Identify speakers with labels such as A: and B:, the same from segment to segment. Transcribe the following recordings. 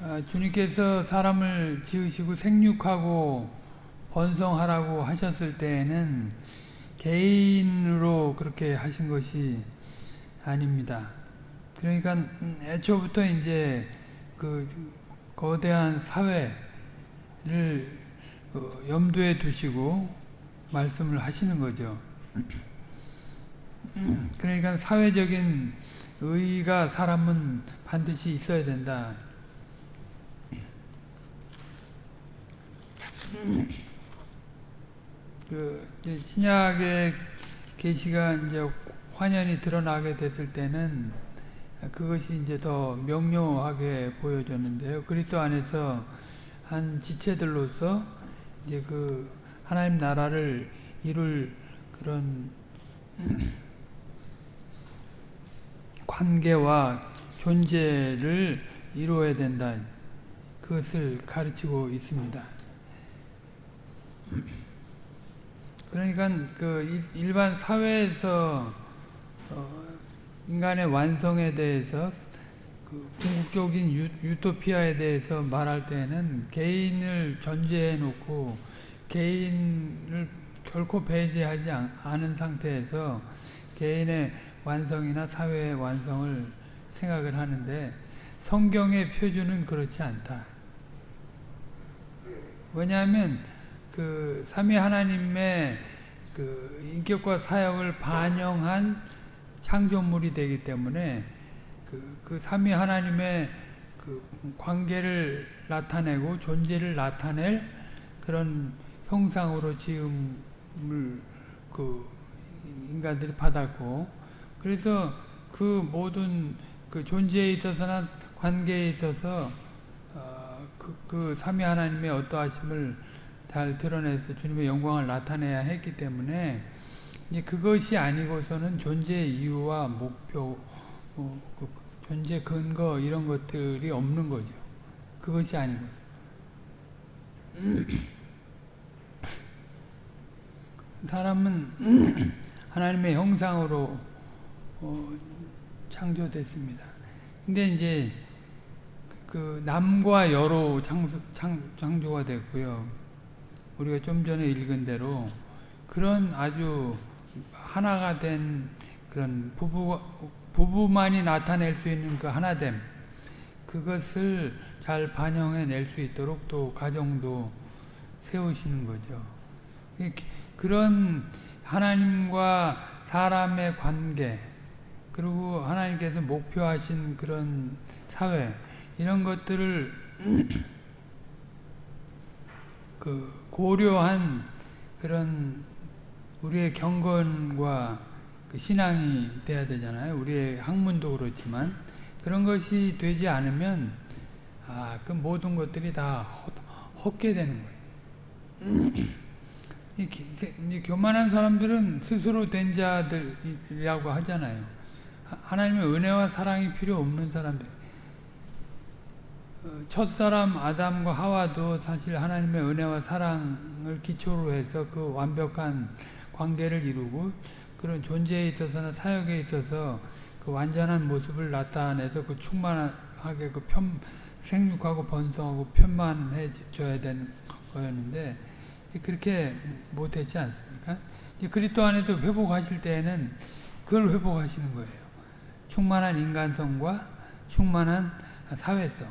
A: 아, 주님께서 사람을 지으시고 생육하고 번성하라고 하셨을 때에는 개인으로 그렇게 하신 것이 아닙니다. 그러니까 음, 애초부터 이제 그 거대한 사회를 어, 염두에 두시고 말씀을 하시는 거죠. 그러니까 사회적인 의의가 사람은 반드시 있어야 된다. 그 신약의 계시가 이제 환연히 드러나게 됐을 때는 그것이 이제 더 명료하게 보여졌는데요. 그리스도 안에서 한 지체들로서 이제 그 하나님 나라를 이룰 그런 관계와 존재를 이루어야 된다. 그것을 가르치고 있습니다. 그러니까 그 일반 사회에서 어 인간의 완성에 대해서 그 궁극적인 유, 토피아에 대해서 말할 때는 개인을 전제해 놓고 개인을 결코 배제하지 않은 상태에서 개인의 완성이나 사회의 완성을 생각을 하는데 성경의 표준은 그렇지 않다. 왜냐하면 그 삼위 하나님의 그 인격과 사역을 반영한 창조물이 되기 때문에 그, 그 삼위 하나님의 그 관계를 나타내고 존재를 나타낼 그런 형상으로 지음을 그 인간들이 받았고 그래서 그 모든 그 존재에 있어서나 관계에 있어서 어, 그, 그 삼위 하나님의 어떠하심을 잘 드러내서 주님의 영광을 나타내야 했기 때문에 이제 그것이 아니고서는 존재의 이유와 목표, 어, 그 존재 근거 이런 것들이 없는 거죠. 그것이 아니고. 사람은 하나님의 형상으로 어, 창조됐습니다. 근데 이제 그 남과 여로 창조, 창, 창조가 됐고요. 우리가 좀 전에 읽은 대로 그런 아주 하나가 된 그런 부부, 부부만이 나타낼 수 있는 그 하나됨 그것을 잘 반영해 낼 수 있도록 또 가정도 세우시는 거죠. 그런 하나님과 사람의 관계 그리고 하나님께서 목표하신 그런 사회 이런 것들을 그 고려한 그런 우리의 경건과 그 신앙이 돼야 되잖아요. 우리의 학문도 그렇지만 그런 것이 되지 않으면 아, 그 모든 것들이 다 헛게 되는 거예요. 이, 이 교만한 사람들은 스스로 된 자들이라고 하잖아요. 하나님의 은혜와 사랑이 필요 없는 사람들. 어, 첫사람 아담과 하와도 사실 하나님의 은혜와 사랑을 기초로 해서 그 완벽한 관계를 이루고 그런 존재에 있어서나 사역에 있어서 그 완전한 모습을 나타내서 그 충만하게 그 편, 생육하고 번성하고 편만해져야 되는 거였는데 그렇게 못했지 않습니까? 이제 그리스도 안에서 회복하실 때에는 그걸 회복하시는 거예요. 충만한 인간성과 충만한 사회성.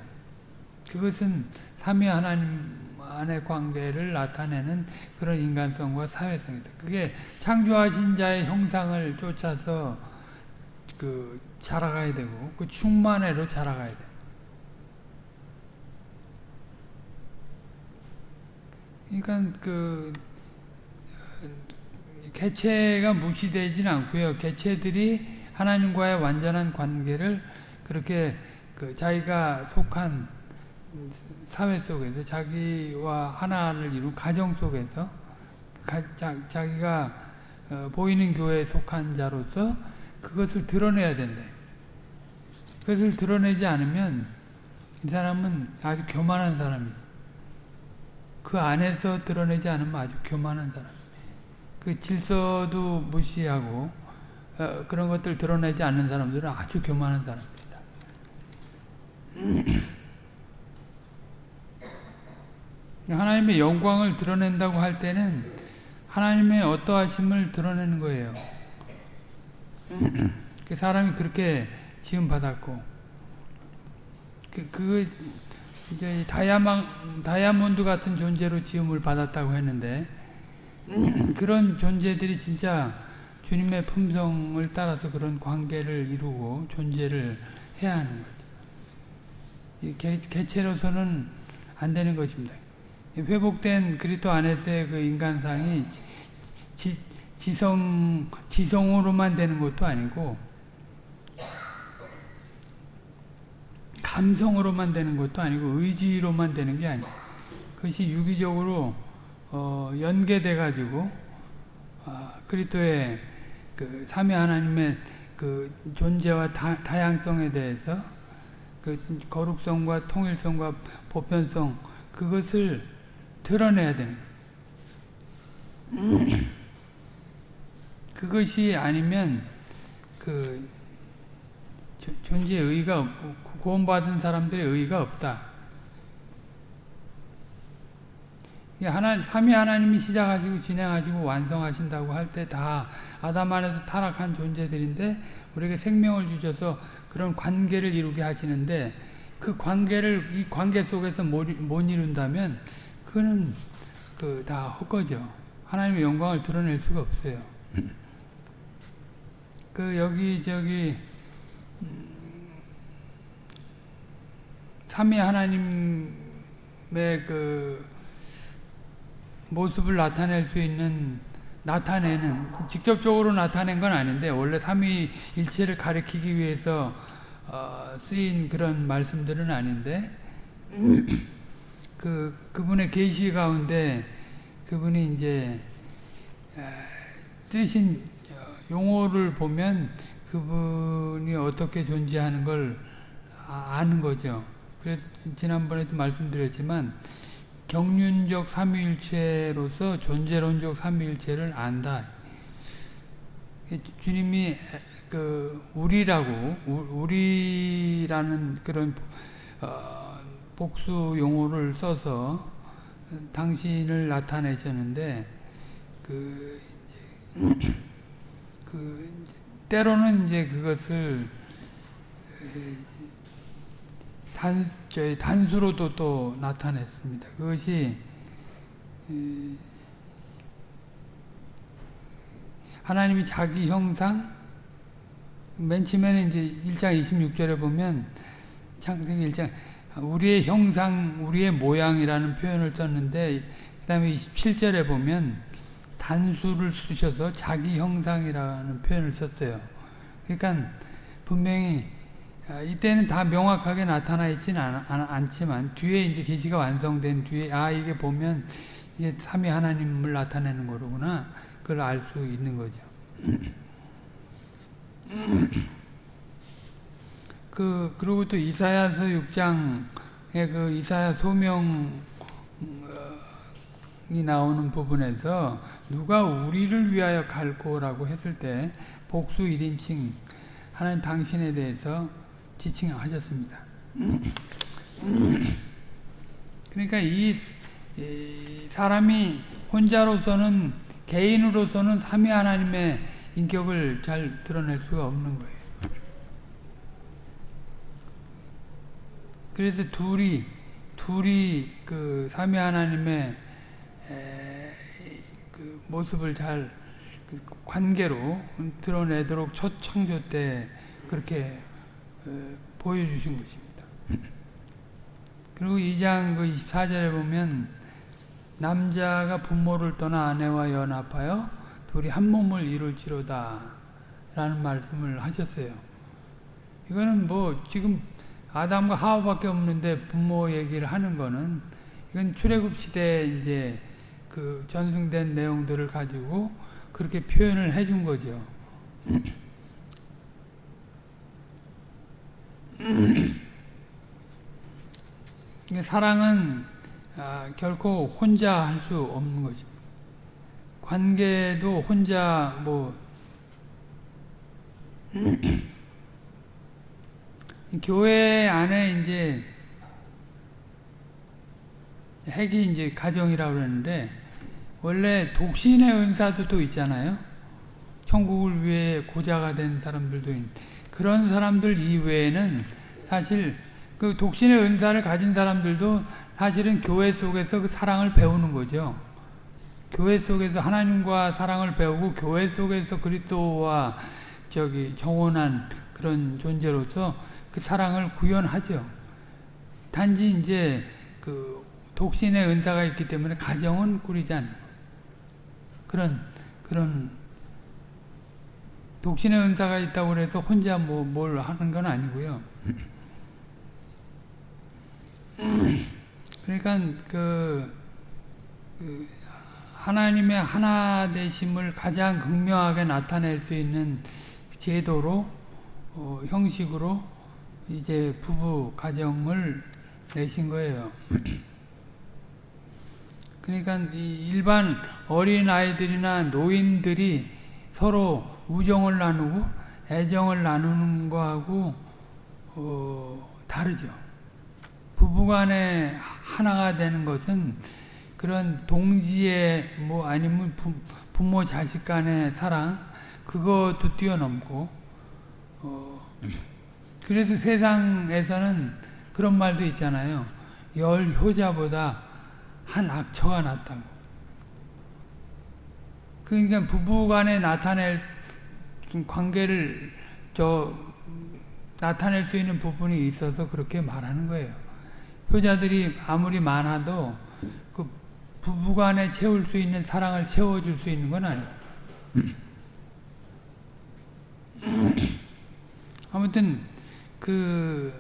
A: 그것은 삼위 하나님 안의 관계를 나타내는 그런 인간성과 사회성이다. 그게 창조하신 자의 형상을 쫓아서 그 자라가야 되고 그 충만회로 자라가야 돼. 그러니까 그 개체가 무시되지는 않고요. 개체들이 하나님과의 완전한 관계를 그렇게 그 자기가 속한 사회 속에서 자기와 하나를 이룬 가정 속에서 가, 자, 기가 어, 보이는 교회에 속한 자로서 그것을 드러내야 된다. 그것을 드러내지 않으면 이 사람은 아주 교만한 사람이에요. 그 안에서 드러내지 않으면 아주 교만한 사람. 그 질서도 무시하고 어, 그런 것들 드러내지 않는 사람들은 아주 교만한 사람입니다. 하나님의 영광을 드러낸다고 할 때는 하나님의 어떠하심을 드러내는 거예요. 그 사람이 그렇게 지음 받았고 그, 그 이제 다이아망, 다이아몬드 같은 존재로 지음을 받았다고 했는데 그런 존재들이 진짜 주님의 품성을 따라서 그런 관계를 이루고 존재를 해야 하는 거죠. 개, 개체로서는 안 되는 것입니다. 회복된 그리스도 안에서의 그 인간상이 지, 지성, 지성으로만 되는 것도 아니고 감성으로만 되는 것도 아니고 의지로만 되는 게 아니에요. 그것이 유기적으로 어, 연계돼 가지고 어, 그리스도의 그 삼위 하나님의 그 존재와 다, 다양성에 대해서 그 거룩성과 통일성과 보편성 그것을 드러내야 되는 그것이 아니면 그 존재의 의의가 없고 구원받은 사람들의 의의가 없다. 하나, 삼위 하나님이 시작하시고 진행하시고 완성하신다고 할 때 다 아담 안에서 타락한 존재들인데 우리에게 생명을 주셔서 그런 관계를 이루게 하시는데 그 관계를 이 관계 속에서 못, 못 이룬다면 그거는 그 다 헛거죠. 하나님의 영광을 드러낼 수가 없어요. 그 여기 저기 삼위 하나님의 그 모습을 나타낼 수 있는 나타내는 직접적으로 나타낸 건 아닌데 원래 삼위일체를 가리키기 위해서 어, 쓰인 그런 말씀들은 아닌데 그 그분의 계시 가운데 그분이 이제 쓰신 용어를 보면 그분이 어떻게 존재하는 걸 아, 아는 거죠. 그래서 지난번에도 말씀드렸지만 경륜적 삼위일체로서 존재론적 삼위일체를 안다. 주님이 그 우리라고 우리라는 그런 어 복수 용어를 써서 당신을 나타내셨는데 그, 그 때로는 이제 그것을 단, 저희 단수로도 또 나타냈습니다. 그것이 하나님이 자기 형상 맨 처음에는 이제 1장 26절에 보면 창세기 1장 우리의 형상, 우리의 모양이라는 표현을 썼는데 그 다음에 27절에 보면 단수를 쓰셔서 자기 형상이라는 표현을 썼어요. 그러니까 분명히 아, 이때는 다 명확하게 나타나 있지는 않, 지만 뒤에 이제 계시가 완성된 뒤에 아 이게 보면 이게 삼위 하나님을 나타내는 거로구나 그걸 알 수 있는 거죠. 그 그리고 또 이사야서 6장의 그 이사야 소명이 나오는 부분에서 누가 우리를 위하여 갈고라고 했을 때 복수 1인칭 하나님 당신에 대해서 지칭하셨습니다. 그러니까 이, 사람이 혼자로서는 개인으로서는 삼위 하나님의 인격을 잘 드러낼 수가 없는 거예요. 그래서 둘이 둘이 그 삼위 하나님의 그 모습을 잘그 관계로 드러내도록 첫 창조 때 그렇게 보여주신 것입니다. 그리고 2장 그 24절에 보면 남자가 부모를 떠나 아내와 연합하여 둘이 한 몸을 이룰지로다 라는 말씀을 하셨어요. 이거는 뭐 지금 아담과 하와밖에 없는데 부모 얘기를 하는 거는 이건 출애굽 시대 이제 그 전승된 내용들을 가지고 그렇게 표현을 해준 거죠. 사랑은 아, 결코 혼자 할 수 없는 것입니다. 관계도 혼자 뭐 교회 안에 이제 핵이 이제 가정이라고 그러는데 원래 독신의 은사도 또 있잖아요. 천국을 위해 고자가 된 사람들도 있는 그런 사람들 이외에는 사실 그 독신의 은사를 가진 사람들도 사실은 교회 속에서 그 사랑을 배우는 거죠. 교회 속에서 하나님과 사랑을 배우고 교회 속에서 그리스도와 저기 정원한 그런 존재로서 그 사랑을 구현하죠. 단지 이제 그 독신의 은사가 있기 때문에 가정은 꾸리지 않는 그런 그런 독신의 은사가 있다고 해서 혼자 뭐 뭘 하는 건 아니고요. 그러니까 그, 그 하나님의 하나 되심을 가장 극명하게 나타낼 수 있는 제도로 어, 형식으로 이제 부부 가정을 내신 거예요. 그러니까 일반 어린 아이들이나 노인들이 서로 우정을 나누고 애정을 나누는 거하고 어, 다르죠. 부부간에 하나가 되는 것은 그런 동지의 뭐 아니면 부, 부모 자식 간의 사랑 그것도 뛰어넘고 어, 그래서 세상에서는 그런 말도 있잖아요. 열 효자보다 한 악처가 낫다고. 그러니까 부부간에 나타낼 관계를 저 나타낼 수 있는 부분이 있어서 그렇게 말하는 거예요. 효자들이 아무리 많아도 그 부부간에 채울 수 있는 사랑을 채워줄 수 있는 건 아니에요. 아무튼 그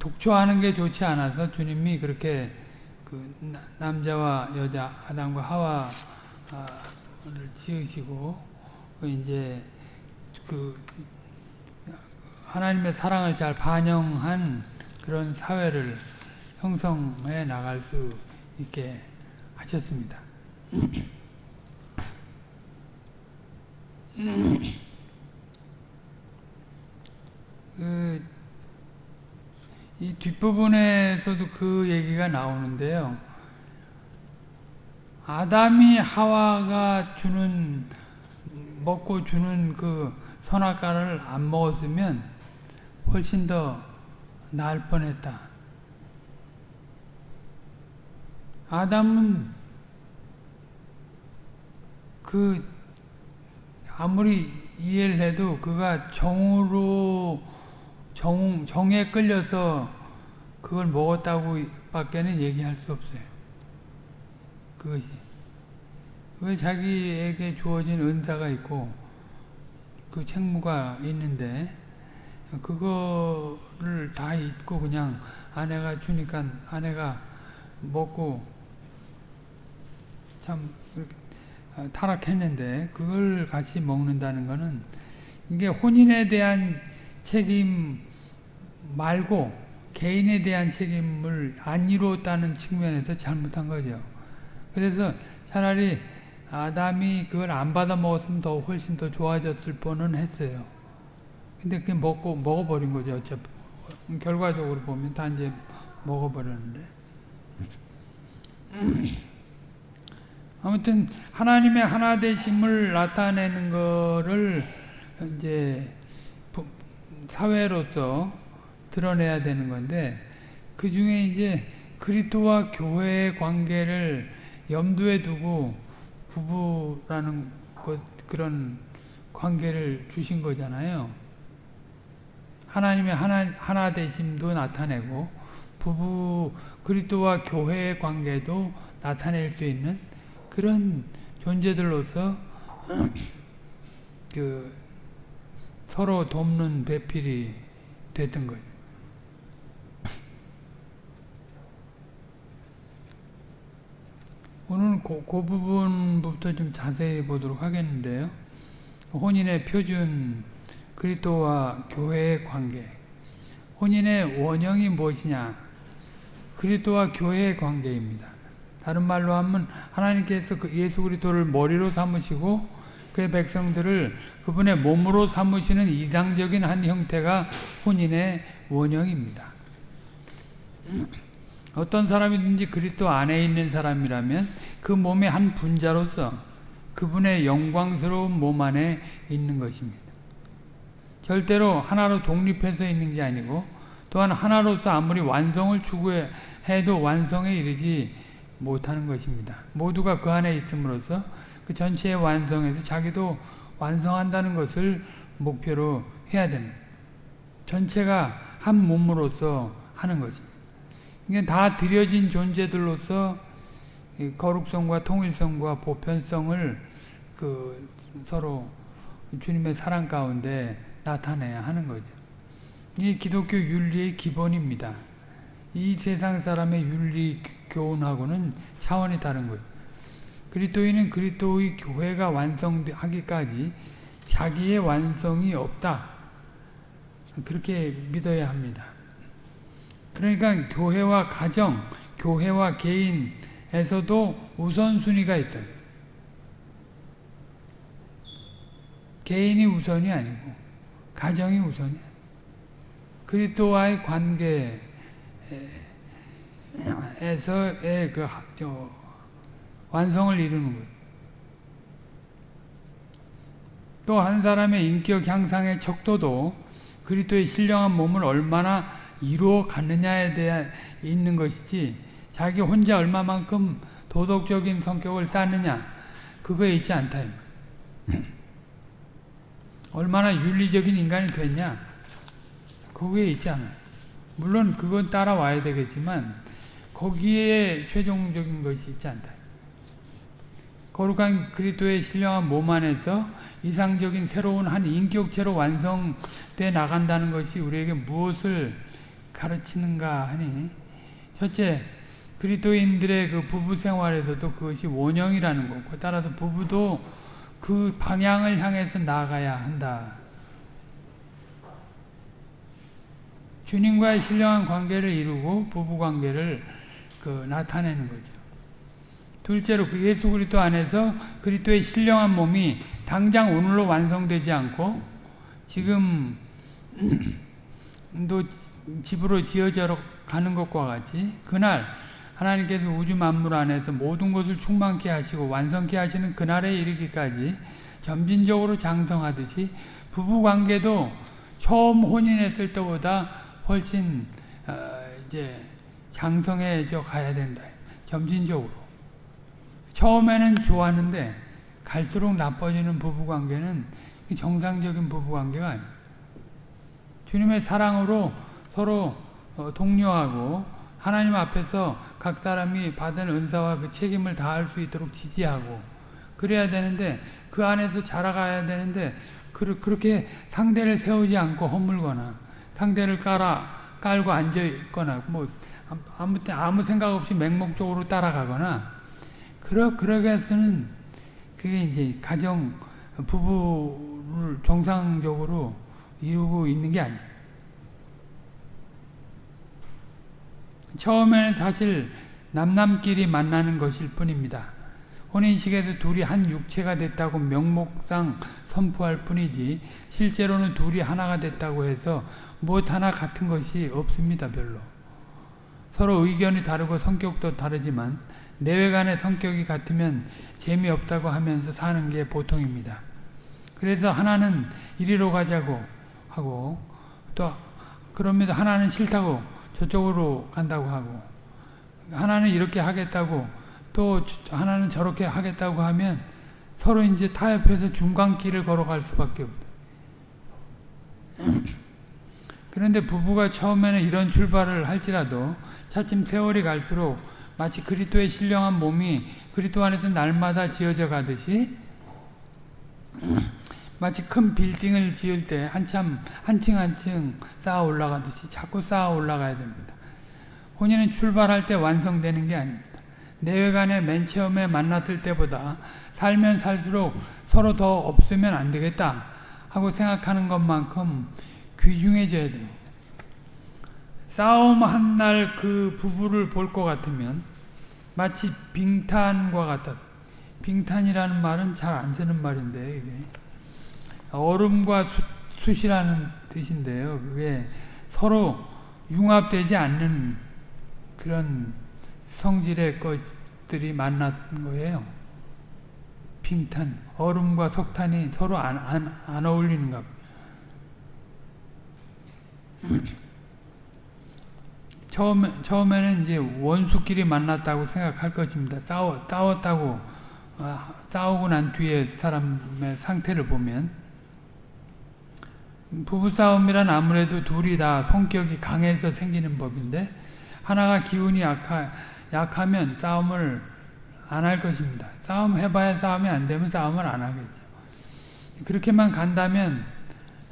A: 독초하는 게 좋지 않아서 주님이 그렇게 그 남자와 여자 아담과 하와 를 지으시고 그 이제 그 하나님의 사랑을 잘 반영한 그런 사회를 형성해 나갈 수 있게 하셨습니다. 그, 이 뒷부분에서도 그 얘기가 나오는데요. 아담이 하와가 주는 먹고 주는 그 선악과를 안 먹었으면 훨씬 더 나을 뻔했다. 아담은 그 아무리 이해를 해도 그가 정으로 정, 정에 끌려서 그걸 먹었다고 밖에는 얘기할 수 없어요. 그것이. 왜 자기에게 주어진 은사가 있고 그 책무가 있는데 그거를 다 잊고 그냥 아내가 주니까 아내가 먹고 참 타락했는데 그걸 같이 먹는다는 것은 이게 혼인에 대한 책임 말고 개인에 대한 책임을 안 이루었다는 측면에서 잘못한 거죠. 그래서 차라리 아담이 그걸 안 받아 먹었으면 더 훨씬 더 좋아졌을 뻔은 했어요. 근데 그게 먹고 먹어버린 거죠. 어차피 결과적으로 보면 다 이제 먹어버렸는데. 아무튼 하나님의 하나 되심을 나타내는 거를 이제 사회로서 드러내야 되는 건데 그 중에 이제 그리스도와 교회의 관계를 염두에 두고 부부라는 것 그런 관계를 주신 거잖아요. 하나님의 하나 하나 되심도 나타내고 부부 그리스도와 교회의 관계도 나타낼 수 있는 그런 존재들로서 그 서로 돕는 배필이 됐던 거예요. 오늘 그, 그 부분부터 좀 자세히 보도록 하겠는데요. 혼인의 표준 그리스도와 교회의 관계 혼인의 원형이 무엇이냐 그리스도와 교회의 관계입니다. 다른 말로 하면 하나님께서 그 예수 그리스도를 머리로 삼으시고 그의 백성들을 그분의 몸으로 삼으시는 이상적인 한 형태가 혼인의 원형입니다. 어떤 사람이든지 그리스도 안에 있는 사람이라면 그 몸의 한 분자로서 그분의 영광스러운 몸 안에 있는 것입니다. 절대로 하나로 독립해서 있는 게 아니고 또한 하나로서 아무리 완성을 추구해도 완성에 이르지 못하는 것입니다. 모두가 그 안에 있음으로써 그 전체의 완성에서 자기도 완성한다는 것을 목표로 해야 됩니다. 전체가 한 몸으로서 하는 것입니다. 이게 다 들여진 존재들로서 거룩성과 통일성과 보편성을 그 서로 주님의 사랑 가운데 나타내야 하는 거죠. 이 기독교 윤리의 기본입니다. 이 세상 사람의 윤리 교훈하고는 차원이 다른 거죠. 그리스도인은 그리스도의 교회가 완성하기까지 자기의 완성이 없다. 그렇게 믿어야 합니다. 그러니까 교회와 가정, 교회와 개인에서도 우선순위가 있다. 개인이 우선이 아니고 가정이 우선이야. 그리스도와의 관계에서의 그 완성을 이루는 거예요. 또 한 사람의 인격 향상의 척도도 그리스도의 신령한 몸을 얼마나 이루어 갔느냐에 대해 있는 것이지 자기 혼자 얼마만큼 도덕적인 성격을 쌓느냐 그거에 있지 않다. 얼마나 윤리적인 인간이 됐냐 거기에 있지 않아요. 물론 그건 따라와야 되겠지만 거기에 최종적인 것이 있지 않다. 거룩한 그리스도의 신령한 몸 안에서 이상적인 새로운 한 인격체로 완성돼 나간다는 것이 우리에게 무엇을 가르치는가 하니 첫째 그리스도인들의 그 부부 생활에서도 그것이 원형이라는 거고 따라서 부부도 그 방향을 향해서 나아가야 한다. 주님과의 신령한 관계를 이루고 부부 관계를 그 나타내는 거죠. 둘째로 그 예수 그리스도 안에서 그리스도의 신령한 몸이 당장 오늘로 완성되지 않고 지금 또 집으로 지어져 가는 것과 같이 그날 하나님께서 우주 만물 안에서 모든 것을 충만케 하시고 완성케 하시는 그날에 이르기까지 점진적으로 장성하듯이 부부 관계도 처음 혼인했을 때보다 훨씬 어 이제 장성해져 가야 된다. 점진적으로. 처음에는 좋았는데 갈수록 나빠지는 부부관계는 정상적인 부부관계가 아니에요. 주님의 사랑으로 서로 어, 독려하고 하나님 앞에서 각 사람이 받은 은사와 그 책임을 다할 수 있도록 지지하고 그래야 되는데 그 안에서 자라가야 되는데 그렇게 상대를 세우지 않고 허물거나 상대를 깔아 깔고 앉아 있거나 뭐 아무 아무 생각 없이 맹목적으로 따라가거나 그러 그러게 해서는 그게 이제 가정 부부를 정상적으로 이루고 있는 게 아니에요. 처음에는 사실 남남끼리 만나는 것일 뿐입니다. 혼인식에서 둘이 한 육체가 됐다고 명목상 선포할 뿐이지 실제로는 둘이 하나가 됐다고 해서 무엇 하나 같은 것이 없습니다. 별로. 서로 의견이 다르고 성격도 다르지만 내외간의 성격이 같으면 재미없다고 하면서 사는 게 보통입니다. 그래서 하나는 이리로 가자고 하고 또 그러면서 하나는 싫다고 저쪽으로 간다고 하고 하나는 이렇게 하겠다고 또 하나는 저렇게 하겠다고 하면 서로 이제 타협해서 중간길을 걸어갈 수밖에 없다. 그런데 부부가 처음에는 이런 출발을 할지라도 차츰 세월이 갈수록 마치 그리스도의 신령한 몸이 그리스도 안에서 날마다 지어져 가듯이 마치 큰 빌딩을 지을 때 한참 한층 한층 쌓아 올라가듯이 자꾸 쌓아 올라가야 됩니다. 혼인은 출발할 때 완성되는 게 아닙니다. 내외간에 맨 처음에 만났을 때보다 살면 살수록 서로 더 없으면 안 되겠다 하고 생각하는 것만큼 귀중해져야 됩니다. 싸움 한 날 그 부부를 볼 것 같으면 마치 빙탄과 같아 빙탄이라는 말은 잘 안 쓰는 말인데 이게 얼음과 수, 숫이라는 뜻인데요. 그게 서로 융합되지 않는 그런 성질의 것들이 만난 거예요. 빙탄, 얼음과 석탄이 서로 안, 안, 안 어울리는가 처음, 처음에는 이제 원수끼리 만났다고 생각할 것입니다. 싸워, 싸웠다고, 어, 싸우고 난 뒤에 사람의 상태를 보면. 부부싸움이란 아무래도 둘이 다 성격이 강해서 생기는 법인데, 하나가 기운이 약하, 약하면 싸움을 안 할 것입니다. 싸움 해봐야 싸움이 안 되면 싸움을 안 하겠죠. 그렇게만 간다면,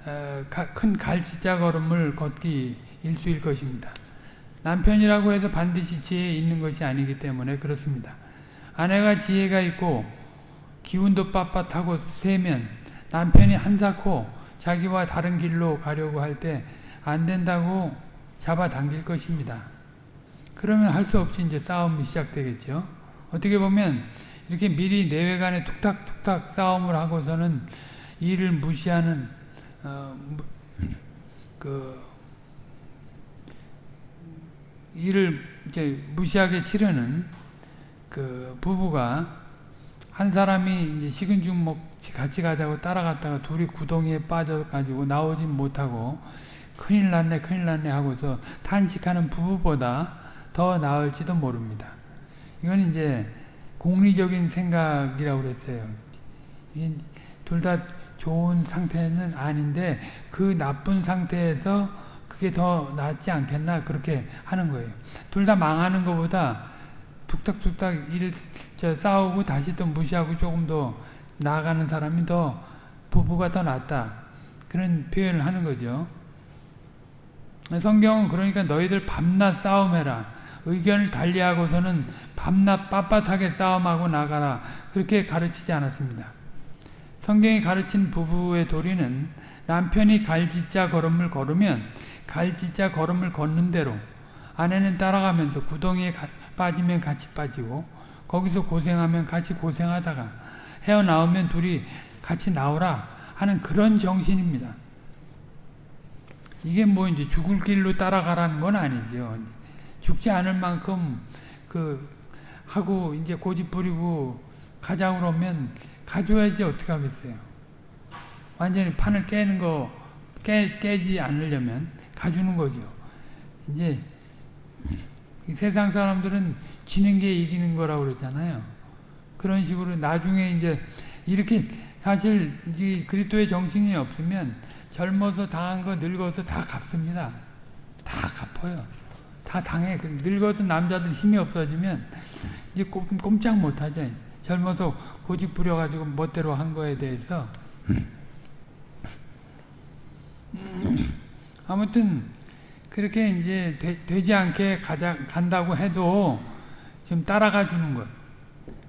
A: 어, 큰 갈치자 걸음을 걷기 일수일 것입니다. 남편이라고 해서 반드시 지혜 있는 것이 아니기 때문에 그렇습니다. 아내가 지혜가 있고 기운도 빳빳하고 세면 남편이 한사코 자기와 다른 길로 가려고 할 때 안 된다고 잡아당길 것입니다. 그러면 할 수 없이 이제 싸움이 시작되겠죠. 어떻게 보면 이렇게 미리 내외간에 툭탁툭탁 싸움을 하고서는 일을 무시하는 어, 그 일을 이제 무시하게 치르는 그 부부가 한 사람이 이제 식은 죽 먹지 같이 가자고 따라갔다가 둘이 구덩이에 빠져가지고 나오지 못하고 큰일 났네 큰일 났네 하고서 탄식하는 부부보다 더 나을지도 모릅니다. 이건 이제 공리적인 생각이라고 그랬어요. 둘 다 좋은 상태는 아닌데 그 나쁜 상태에서 그게 더 낫지 않겠나 그렇게 하는 거예요. 둘 다 망하는 것보다 툭탁툭탁 일 싸우고 다시 또 무시하고 조금 더 나아가는 사람이 더 부부가 더 낫다 그런 표현을 하는 거죠. 성경은 그러니까 너희들 밤낮 싸움해라. 의견을 달리하고서는 밤낮 빳빳하게 싸움하고 나가라. 그렇게 가르치지 않았습니다. 성경이 가르친 부부의 도리는 남편이 갈짓자 걸음을 걸으면 갈짓자 걸음을 걷는 대로 아내는 따라가면서 구덩이에 가, 빠지면 같이 빠지고 거기서 고생하면 같이 고생하다가 헤어나오면 둘이 같이 나오라 하는 그런 정신입니다. 이게 뭐 이제 죽을 길로 따라가라는 건 아니죠. 죽지 않을 만큼 그 하고 이제 고집 부리고 가자 그러면 가져야지 어떻게 하겠어요. 완전히 판을 깨는 거 깨, 깨지 않으려면 가주는 거죠. 이제 세상 사람들은 지는 게 이기는 거라고 그랬잖아요. 그런 식으로 나중에 이제 이렇게 사실 이 그리스도의 정신이 없으면 젊어서 당한 거 늙어서 다 갚습니다. 다 갚아요. 다 당해. 늙어서 남자들 힘이 없어지면 이제 꼼 짝 못 하죠. 젊어서 고집 부려가지고 멋대로 한 거에 대해서 아무튼 그렇게 이제 되, 지 않게 가자, 간다고 해도 좀 따라가 주는 것.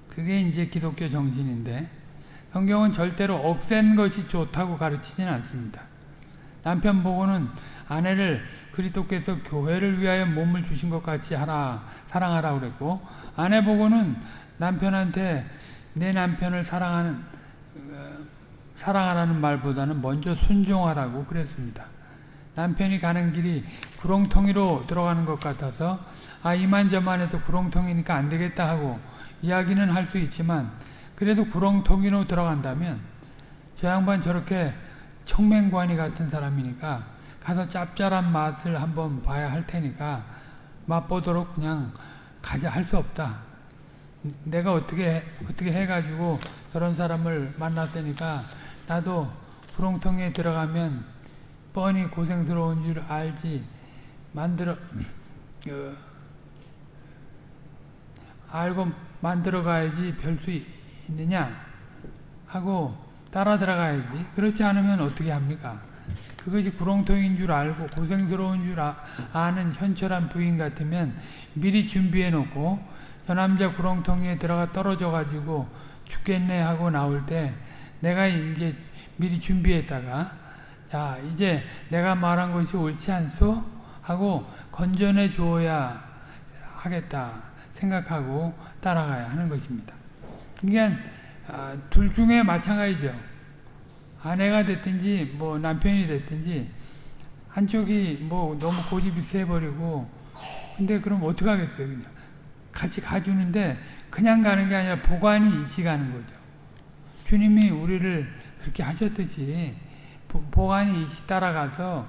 A: 그게 이제 기독교 정신인데 성경은 절대로 없앤 것이 좋다고 가르치지는 않습니다. 남편 보고는 아내를 그리스도께서 교회를 위하여 몸을 주신 것 같이 하라 사랑하라 그랬고 아내 보고는 남편한테 내 남편을 사랑하는 어, 사랑하라는 말보다는 먼저 순종하라고 그랬습니다. 남편이 가는 길이 구렁텅이로 들어가는 것 같아서 아 이만저만해서 구렁텅이니까 안 되겠다 하고 이야기는 할 수 있지만 그래도 구렁텅이로 들어간다면 저 양반 저렇게 청맹관이 같은 사람이니까 가서 짭짤한 맛을 한번 봐야 할 테니까 맛보도록 그냥 가자 할 수 없다. 내가 어떻게 어떻게 해가지고 저런 사람을 만났으니까 나도 구렁텅이에 들어가면 뻔히 고생스러운 줄 알지. 만들어 그, 알고 만들어 가야지 별 수 있느냐? 하고 따라 들어가야지. 그렇지 않으면 어떻게 합니까? 그것이 구렁텅이인 줄 알고 고생스러운 줄 아, 아는 현철한 부인 같으면 미리 준비해 놓고 저 남자 구렁텅이에 들어가 떨어져 가지고 죽겠네 하고 나올 때 내가 이제 미리 준비했다가 자 이제 내가 말한 것이 옳지 않소? 하고 건전해 주어야 하겠다 생각하고 따라가야 하는 것입니다. 그러니까 아, 둘 중에 마찬가지죠. 아내가 됐든지 뭐 남편이 됐든지 한쪽이 뭐 너무 고집이 세버리고 근데 그럼 어떻게 하겠어요? 그냥 같이 가주는데 그냥 가는 게 아니라 보관이 이시 가는 거죠. 주님이 우리를 그렇게 하셨듯이 보, 관이 이시 따라가서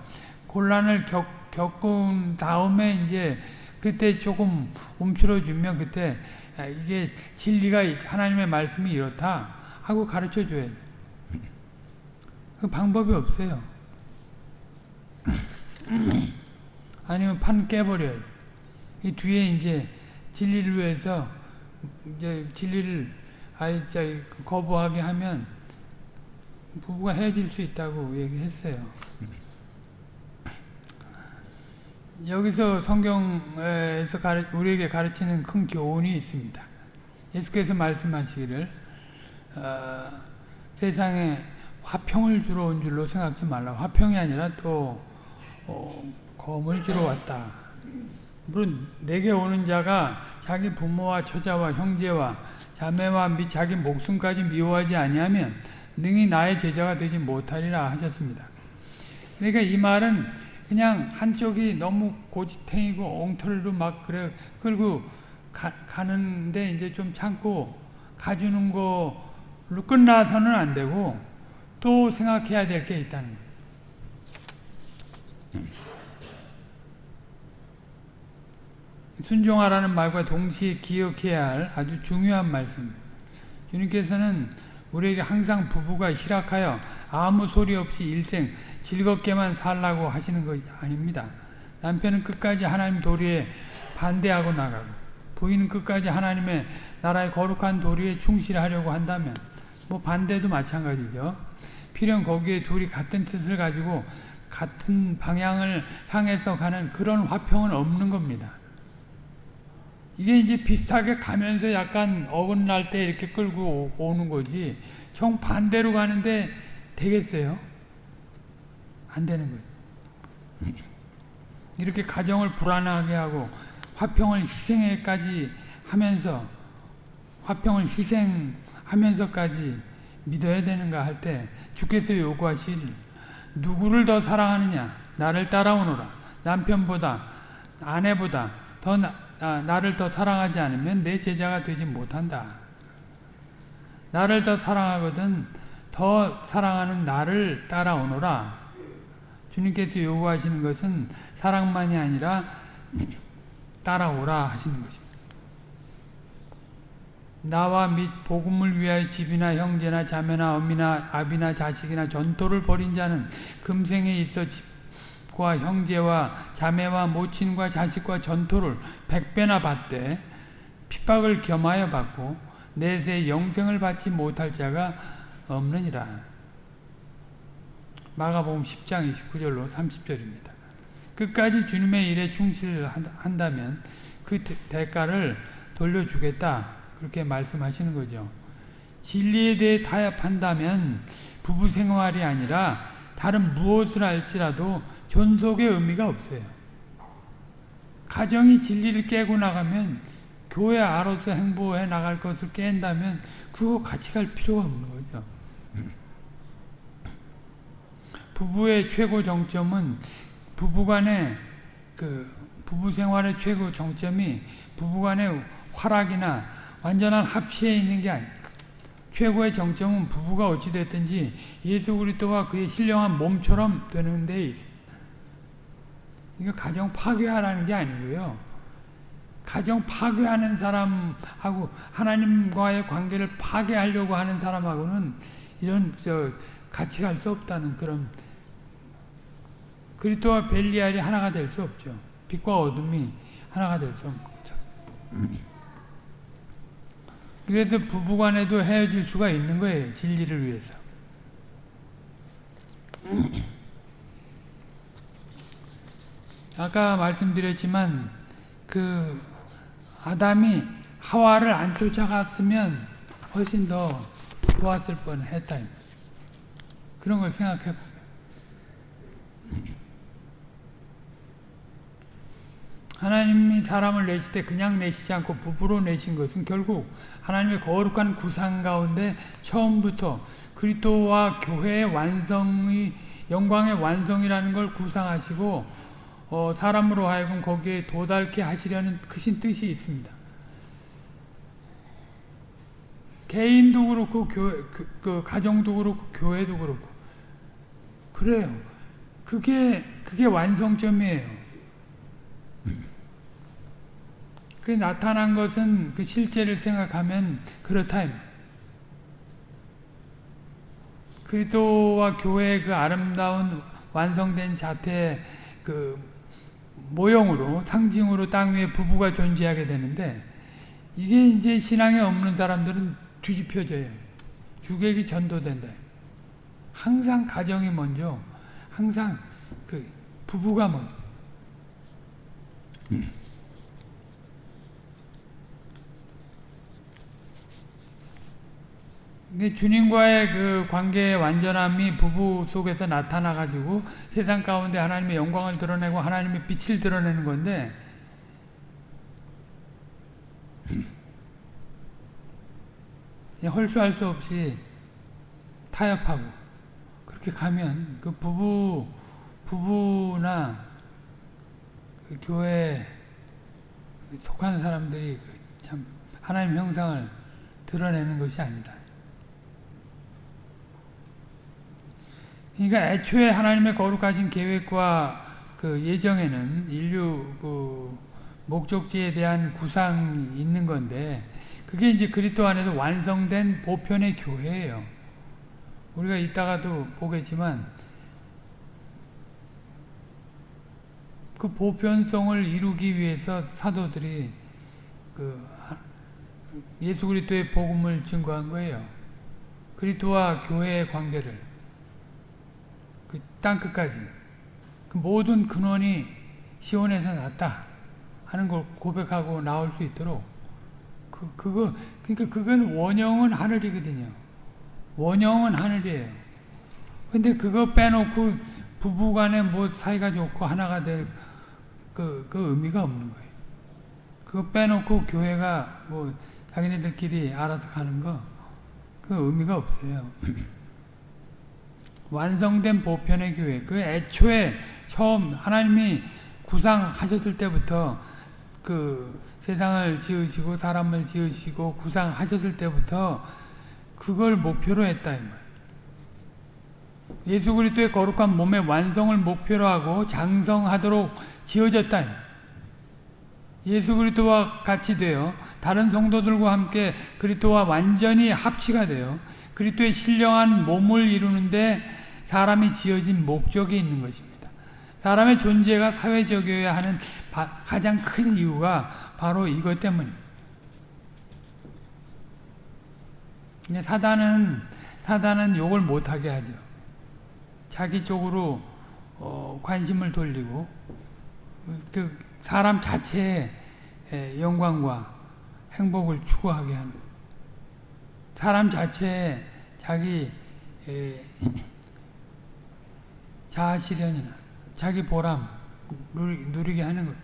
A: 곤란을 겪, 겪은 다음에 이제 그때 조금 움츠러주면 그때 아, 이게 진리가 하나님의 말씀이 이렇다 하고 가르쳐 줘야죠. 그 방법이 없어요. 아니면 판 깨버려요. 이 뒤에 이제 진리를 위해서 이제 진리를 아예 거부하게 하면 부부가 헤어질 수 있다고 얘기했어요. 여기서 성경에서 가르, 우리에게 가르치는 큰 교훈이 있습니다. 예수께서 말씀하시기를 어, 세상에 화평을 주러 온 줄로 생각지 말라. 화평이 아니라 또 어, 검을 주러 왔다. 물론 내게 오는 자가 자기 부모와 처자와 형제와 자매와 및 자기 목숨까지 미워하지 아니하면 능히 나의 제자가 되지 못하리라 하셨습니다. 그러니까 이 말은 그냥 한쪽이 너무 고지탱이고 엉터리로 막 그래 끌고 가, 가는데 이제 좀 참고 가주는 거로 끝나서는 안 되고 또 생각해야 될 게 있다는 거예요. 순종하라는 말과 동시에 기억해야 할 아주 중요한 말씀입니다. 주님께서는 우리에게 항상 부부가 희락하여 아무 소리 없이 일생 즐겁게만 살라고 하시는 것이 아닙니다. 남편은 끝까지 하나님 도리에 반대하고 나가고 부인은 끝까지 하나님의 나라의 거룩한 도리에 충실하려고 한다면 뭐 반대도 마찬가지죠. 필연 거기에 둘이 같은 뜻을 가지고 같은 방향을 향해서 가는 그런 화평은 없는 겁니다. 이게 이제 비슷하게 가면서 약간 어긋날 때 이렇게 끌고 오는 거지 정반대로 가는데 되겠어요? 안 되는 거예요. 이렇게 가정을 불안하게 하고 화평을 희생에까지 하면서 화평을 희생하면서까지 믿어야 되는가 할 때 주께서 요구하실 누구를 더 사랑하느냐 나를 따라오너라 남편보다 아내보다 더 나, 아, 나를 더 사랑하지 않으면 내 제자가 되지 못한다. 나를 더 사랑하거든 더 사랑하는 나를 따라오너라. 주님께서 요구하시는 것은 사랑만이 아니라 따라오라 하시는 것입니다. 나와 및 복음을 위하여 집이나 형제나 자매나 어미나 아비나 자식이나 전토를 벌인 자는 금생에 있어 집 가족과 형제와 자매와 모친과 자식과 전토를 백배나 받되 핍박을 겸하여 받고 내세 영생을 받지 못할 자가 없느니라. 마가복음 10장 29절로 30절입니다. 끝까지 주님의 일에 충실한다면 그 대가를 돌려주겠다. 그렇게 말씀하시는 거죠. 진리에 대해 타협한다면 부부 생활이 아니라 다른 무엇을 할지라도 존속의 의미가 없어요. 가정이 진리를 깨고 나가면 교회 알아서 행보해 나갈 것을 깬다면 그거 같이 갈 필요가 없는 거죠. 부부의 최고 정점은 부부간의 그 부부 생활의 최고 정점이 부부간의 활락이나 완전한 합치에 있는 게 아니에요. 최고의 정점은 부부가 어찌 됐든지 예수 그리스도와 그의 신령한 몸처럼 되는 데 있어요. 이거 가정 파괴하라는 게 아니고요. 가정 파괴하는 사람하고 하나님과의 관계를 파괴하려고 하는 사람하고는 이런 저 같이 갈 수 없다는 그런 그리스도와 벨리알이 하나가 될 수 없죠. 빛과 어둠이 하나가 될 수 없죠. 그래서 부부간에도 헤어질 수가 있는 거예요. 진리를 위해서. 아까 말씀드렸지만 그 아담이 하와를 안 쫓아갔으면 훨씬 더 좋았을 뻔했다. 그런 걸 생각해 보면. 하나님이 사람을 내실 때 그냥 내시지 않고 부부로 내신 것은 결국 하나님의 거룩한 구상 가운데 처음부터 그리스도와 교회의 완성의 영광의 완성이라는 걸 구상하시고 어, 사람으로 하여금 거기에 도달케 하시려는 크신 뜻이 있습니다. 개인도 그렇고 교회, 그, 그 가정도 그렇고 교회도 그렇고 그래요. 그게 그게 완성점이에요. 그 나타난 것은 그 실제를 생각하면 그렇다. 그리스도와 교회의 그 아름다운 완성된 자태 그 모형으로 상징으로 땅 위에 부부가 존재하게 되는데 이게 이제 신앙에 없는 사람들은 뒤집혀져요. 주객이 전도된다. 항상 가정이 먼저, 항상 그 부부가 먼저. 주님과의 그 관계의 완전함이 부부 속에서 나타나 가지고 세상 가운데 하나님의 영광을 드러내고 하나님의 빛을 드러내는 건데 헐수할 수 없이 타협하고 그렇게 가면 그 부부 부부나 그 교회 속한 사람들이 그참 하나님 형상을 드러내는 것이 아니다. 그러니까 애초에 하나님의 거룩하신 계획과 그 예정에는 인류 그 목적지에 대한 구상이 있는 건데 그게 이제 그리스도 안에서 완성된 보편의 교회예요. 우리가 이따가도 보겠지만 그 보편성을 이루기 위해서 사도들이 그 예수 그리스도의 복음을 증거한 거예요. 그리스도와 교회의 관계를 그 땅 끝까지 그 모든 근원이 시온에서 났다 하는 걸 고백하고 나올 수 있도록 그 그거 그러니까 그건 원형은 하늘이거든요. 원형은 하늘이에요. 근데 그거 빼놓고 부부간에 뭐 사이가 좋고 하나가 될 그, 그 의미가 없는 거예요. 그거 빼놓고 교회가 뭐 자기네들끼리 알아서 가는 거, 그 의미가 없어요. 완성된 보편의 교회, 그 애초에 처음 하나님이 구상하셨을 때부터 그 세상을 지으시고 사람을 지으시고 구상하셨을 때부터 그걸 목표로 했다 이 말. 예수 그리스도의 거룩한 몸의 완성을 목표로 하고 장성하도록 지어졌다. 예수 그리스도와 같이 되어 다른 성도들과 함께 그리스도와 완전히 합치가 되어 그리스도의 신령한 몸을 이루는데 사람이 지어진 목적이 있는 것입니다. 사람의 존재가 사회적이어야 하는 가장 큰 이유가 바로 이것 때문입니다. 사단은 사단은 욕을 못하게 하죠. 자기 쪽으로 어, 관심을 돌리고 그 사람 자체의 영광과 행복을 추구하게 하는 사람 자체의 자기 자아 실현이나 자기 보람 누리, 게 하는 것.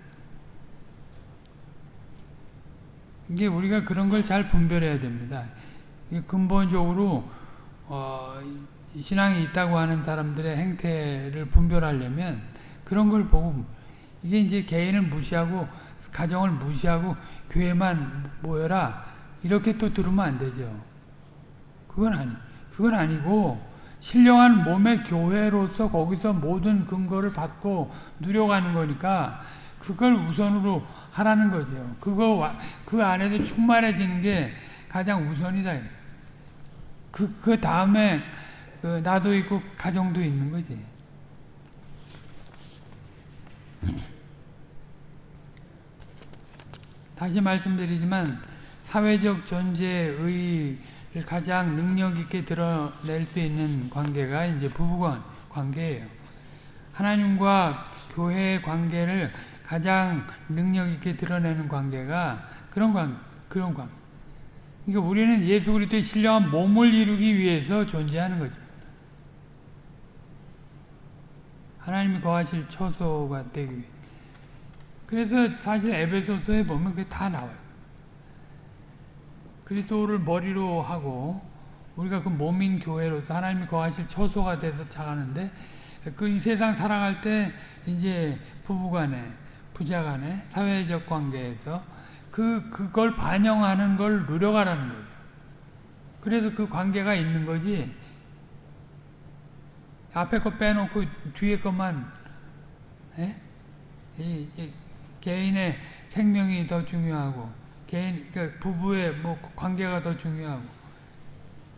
A: 이게 우리가 그런 걸 잘 분별해야 됩니다. 근본적으로 어, 신앙이 있다고 하는 사람들의 행태를 분별하려면 그런 걸 보고 이게 이제 개인을 무시하고 가정을 무시하고 교회만 모여라 이렇게 또 들으면 안 되죠. 그건 아니. 그건 아니고 신령한 몸의 교회로서 거기서 모든 근거를 받고 누려가는 거니까 그걸 우선으로 하라는 거죠. 그거 그 안에서 충만해지는 게 가장 우선이다. 그, 그 다음에 그 나도 있고 가정도 있는 거지. 다시 말씀드리지만 사회적 존재의 가장 능력 있게 드러낼 수 있는 관계가 이제 부부 관계예요. 하나님과 교회의 관계를 가장 능력 있게 드러내는 관계가 그런 관 그런 관. 그러니까 우리는 예수 그리스도의 신령한 몸을 이루기 위해서 존재하는 거죠. 하나님이 거하실 처소가 되기 위해. 그래서 사실 에베소서에 보면 그게 다 나와요. 그리스도를 머리로 하고 우리가 그 몸인 교회로서 하나님이 거하실 처소가 돼서 자가는데 그 이 세상 살아갈 때 이제 부부간에 부자간에 사회적 관계에서 그 그걸 반영하는 걸 누려가라는 거죠. 그래서 그 관계가 있는 거지. 앞에 거 빼놓고 뒤에 것만 에? 이, 이 개인의 생명이 더 중요하고 개인 그 부부의 뭐 관계가 더 중요하고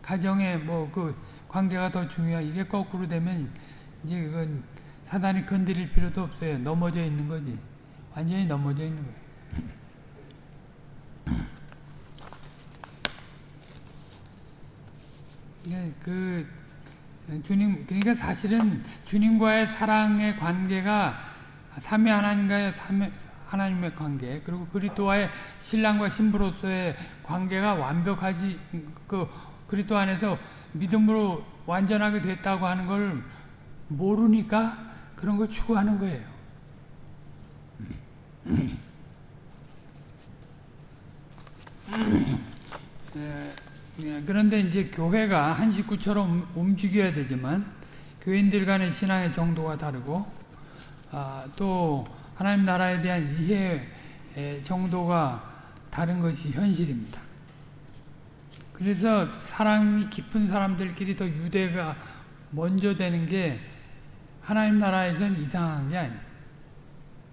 A: 가정의 뭐 그 관계가 더 중요하 이게 거꾸로 되면 이제 그건 사단이 건드릴 필요도 없어요. 넘어져 있는 거지. 완전히 넘어져 있는 거예요. 그 주님 그러니까 사실은 주님과의 사랑의 관계가 삼위 하나님과의 삼위 하나님의 관계 그리고 그리스도와의 신랑과 신부로서의 관계가 완벽하지 그 그리스도 안에서 믿음으로 완전하게 됐다고 하는 걸 모르니까 그런 걸 추구하는 거예요. 그런데 이제 교회가 한 식구처럼 움직여야 되지만 교인들 간의 신앙의 정도가 다르고 아, 또 하나님 나라에 대한 이해 정도가 다른 것이 현실입니다. 그래서 사랑이 깊은 사람들끼리 더 유대가 먼저 되는 게 하나님 나라에서는 이상한 게 아니에요.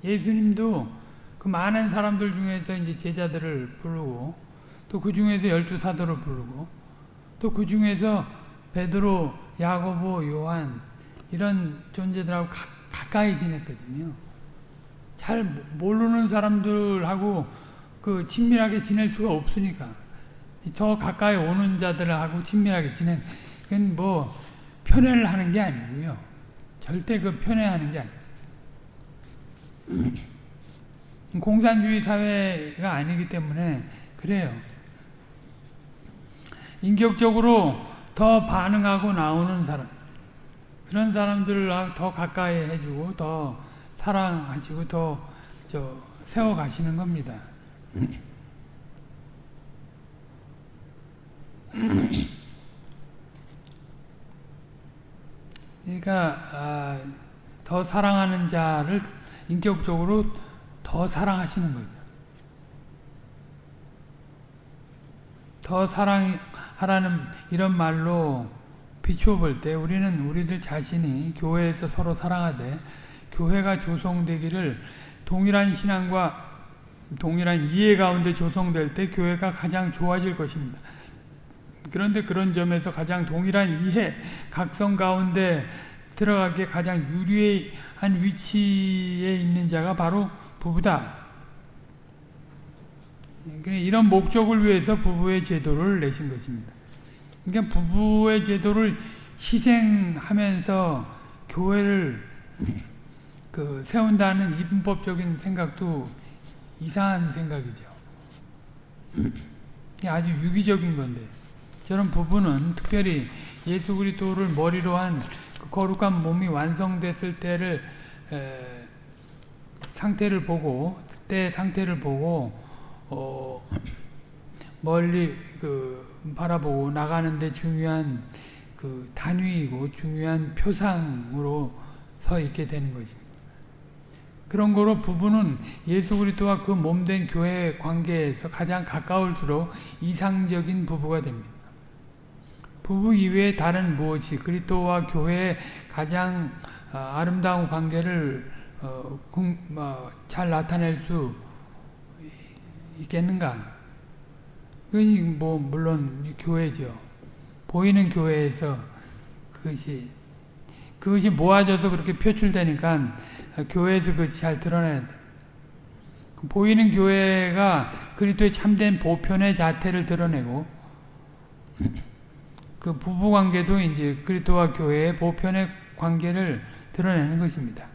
A: 예수님도 그 많은 사람들 중에서 이제 제자들을 부르고 또 그 중에서 열두 사도를 부르고 또 그 중에서 베드로, 야고보, 요한 이런 존재들하고 가, 가까이 지냈거든요. 잘 모르는 사람들하고 그 친밀하게 지낼 수가 없으니까 저 가까이 오는 자들하고 친밀하게 지내 그건 뭐 편애를 하는 게 아니고요. 절대 그 편애하는 게. 공산주의 사회가 아니기 때문에 그래요. 인격적으로 더 반응하고 나오는 사람 그런 사람들을 더 가까이 해주고 더 사랑하시고 더 저 세워가시는 겁니다. 그러니까 아, 더 사랑하는 자를 인격적으로 더 사랑하시는 거죠. 더 사랑하라는 이런 말로 비추어 볼 때 우리는 우리들 자신이 교회에서 서로 사랑하되 교회가 조성되기를 동일한 신앙과 동일한 이해 가운데 조성될 때 교회가 가장 좋아질 것입니다. 그런데 그런 점에서 가장 동일한 이해, 각성 가운데 들어가기에 가장 유리한 위치에 있는 자가 바로 부부다. 이런 목적을 위해서 부부의 제도를 내신 것입니다. 그러니까 부부의 제도를 희생하면서 교회를 그 세운다는 이분법적인 생각도 이상한 생각이죠. 아주 유기적인 건데 저런 부부는 특별히 예수 그리스도를 머리로 한 그 거룩한 몸이 완성됐을 때를 에, 상태를 보고 때 상태를 보고 어, 멀리 그 바라보고 나가는데 중요한 그 단위이고 중요한 표상으로 서 있게 되는 것입니다. 그런 거로 부부는 예수 그리스도와 그 몸된 교회 관계에서 가장 가까울수록 이상적인 부부가 됩니다. 부부 이외에 다른 무엇이 그리스도와 교회의 가장 아름다운 관계를 어, 어, 잘 나타낼 수 있겠는가? 그것이 뭐 물론 교회죠. 보이는 교회에서 그것이 그것이 모아져서 그렇게 표출되니까 교회에서 그것이 잘 드러나야 돼. 보이는 교회가 그리스도의 참된 보편의 자태를 드러내고 그 부부 관계도 이제 그리스도와 교회의 보편의 관계를 드러내는 것입니다.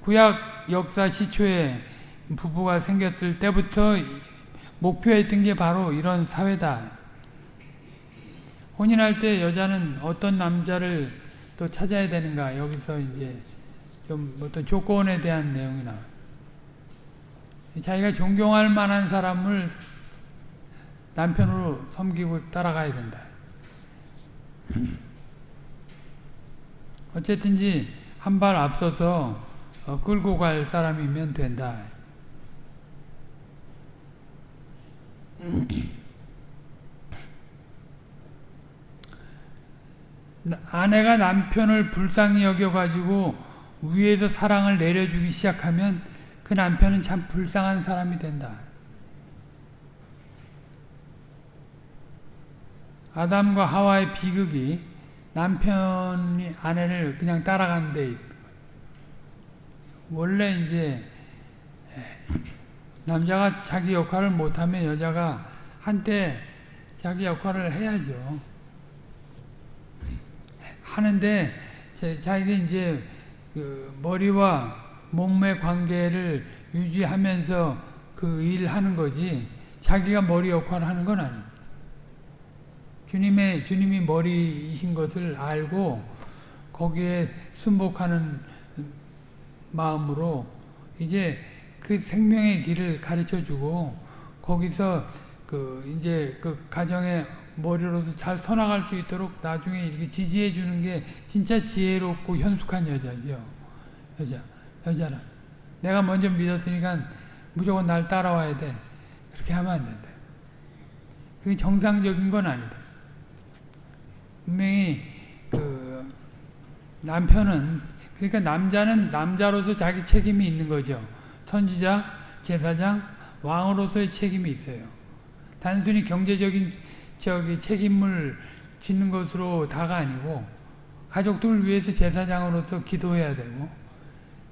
A: 구약 역사 시초에 부부가 생겼을 때부터 목표했던 게 바로 이런 사회다. 혼인할 때 여자는 어떤 남자를 또 찾아야 되는가 여기서 이제 좀 어떤 조건에 대한 내용이 나. 자기가 존경할 만한 사람을 남편으로 섬기고 따라가야 된다. 어쨌든지 한 발 앞서서 어, 끌고 갈 사람이면 된다. 아내가 남편을 불쌍히 여겨가지고 위에서 사랑을 내려주기 시작하면 그 남편은 참 불쌍한 사람이 된다. 아담과 하와의 비극이 남편이 아내를 그냥 따라간 데 있- 원래 이제 남자가 자기 역할을 못하면 여자가 한때 자기 역할을 해야죠. 하는데 자- 자기가 이제 그 머리와 몸의 관계를 유지하면서 그 일하는 거지 자기가 머리 역할을 하는 건 아니에요. 주님의 주님이 머리이신 것을 알고 거기에 순복하는 마음으로 이제 그 생명의 길을 가르쳐 주고 거기서 그 이제 그 가정의 머리로서 잘 서나갈 수 있도록 나중에 이렇게 지지해 주는 게 진짜 지혜롭고 현숙한 여자죠. 여자. 여자는. 내가 먼저 믿었으니까 무조건 날 따라와야 돼. 그렇게 하면 안 된다. 그게 정상적인 건 아니다. 분명히 그 남편은 그러니까 남자는 남자로서 자기 책임이 있는 거죠. 선지자, 제사장, 왕으로서의 책임이 있어요. 단순히 경제적인 저기 책임을 짓는 것으로 다가 아니고 가족들을 위해서 제사장으로서 기도해야 되고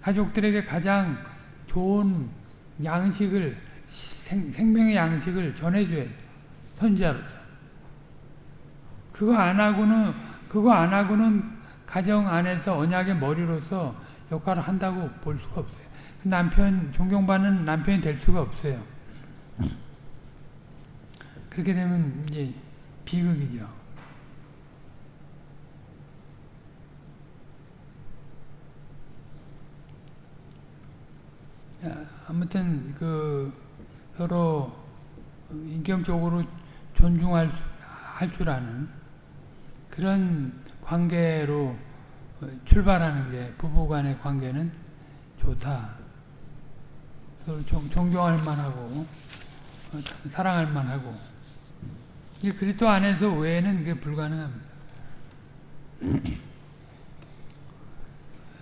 A: 가족들에게 가장 좋은 양식을 생, 생명의 양식을 전해줘야 돼. 선지자로서. 그거 안 하고는 그거 안 하고는 가정 안에서 언약의 머리로서 역할을 한다고 볼 수가 없어요. 남편 존경받는 남편이 될 수가 없어요. 그렇게 되면 이제 비극이죠. 야, 아무튼 그 서로 인격적으로 존중할 할 줄 아는 그런 관계로 출발하는 게 부부간의 관계는 좋다. 서로 존, 존경할 만하고 어, 사랑할 만하고 이 그리스도 안에서 외에는 그게 불가능합니다. 에,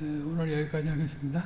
A: 오늘 여기까지 하겠습니다.